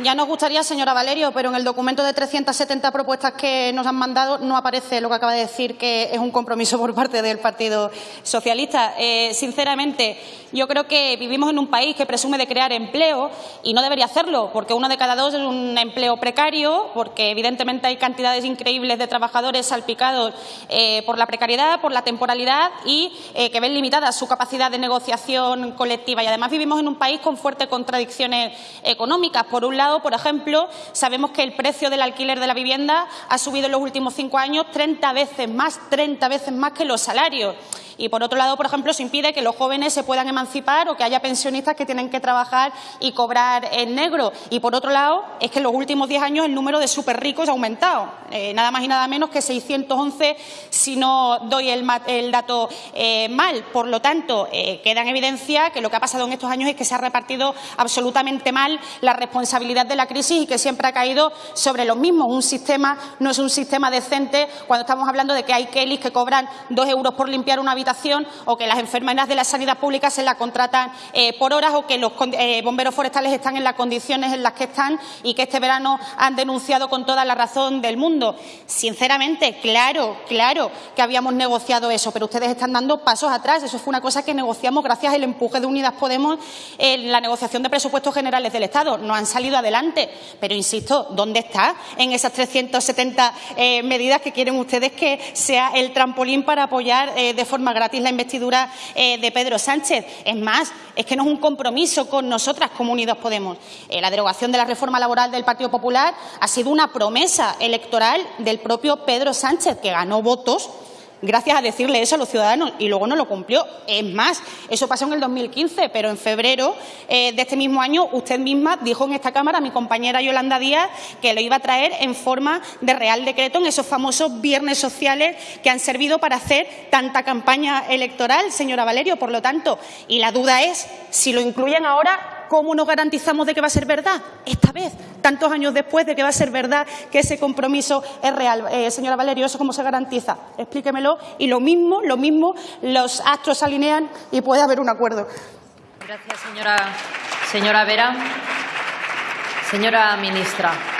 Ya nos gustaría, señora Valerio, pero en el documento de 370 propuestas que nos han mandado no aparece lo que acaba de decir, que es un compromiso por parte del Partido Socialista. Eh, sinceramente, yo creo que vivimos en un país que presume de crear empleo y no debería hacerlo, porque uno de cada dos es un empleo precario, porque evidentemente hay cantidades increíbles de trabajadores salpicados eh, por la precariedad, por la temporalidad y eh, que ven limitada su capacidad de negociación colectiva. Y además vivimos en un país con fuertes contradicciones económicas. Por un por ejemplo, sabemos que el precio del alquiler de la vivienda ha subido en los últimos cinco años 30 veces más, 30 veces más que los salarios. Y, por otro lado, por ejemplo, se impide que los jóvenes se puedan emancipar o que haya pensionistas que tienen que trabajar y cobrar en negro. Y, por otro lado, es que en los últimos diez años el número de superricos ha aumentado. Eh, nada más y nada menos que 611 si no doy el, dato eh, mal. Por lo tanto, eh, queda en evidencia que lo que ha pasado en estos años es que se ha repartido absolutamente mal la responsabilidad de la crisis y que siempre ha caído sobre los mismos. Un sistema no es un sistema decente cuando estamos hablando de que hay Kellys que cobran dos euros por limpiar una habitación o que las enfermeras de la sanidad pública se la contratan eh, por horas o que los eh, bomberos forestales están en las condiciones en las que están y que este verano han denunciado con toda la razón del mundo. Sinceramente, claro, claro que habíamos negociado eso, pero ustedes están dando pasos atrás. Eso fue una cosa que negociamos gracias al empuje de Unidas Podemos en la negociación de presupuestos generales del Estado. No han salido adelante, pero insisto, ¿dónde está en esas 370 eh, medidas que quieren ustedes que sea el trampolín para apoyar de forma gratis la investidura eh, de Pedro Sánchez. Es más, es que no es un compromiso con nosotras como Unidos Podemos. Eh, la derogación de la reforma laboral del Partido Popular ha sido una promesa electoral del propio Pedro Sánchez, que ganó votos gracias a decirle eso a los ciudadanos y luego no lo cumplió. Es más, eso pasó en el 2015, pero en febrero eh, de este mismo año usted misma dijo en esta Cámara, mi compañera Yolanda Díaz, que lo iba a traer en forma de Real Decreto en esos famosos viernes sociales que han servido para hacer tanta campaña electoral, señora Valerio. Por lo tanto, y la duda es si lo incluyen ahora ¿cómo nos garantizamos de que va a ser verdad? Esta vez, tantos años después de que va a ser verdad que ese compromiso es real. Eh, señora Valerio, ¿eso cómo se garantiza? Explíquemelo. Y lo mismo, lo mismo, los astros se alinean y puede haber un acuerdo. Gracias, señora, señora Vera. Señora ministra.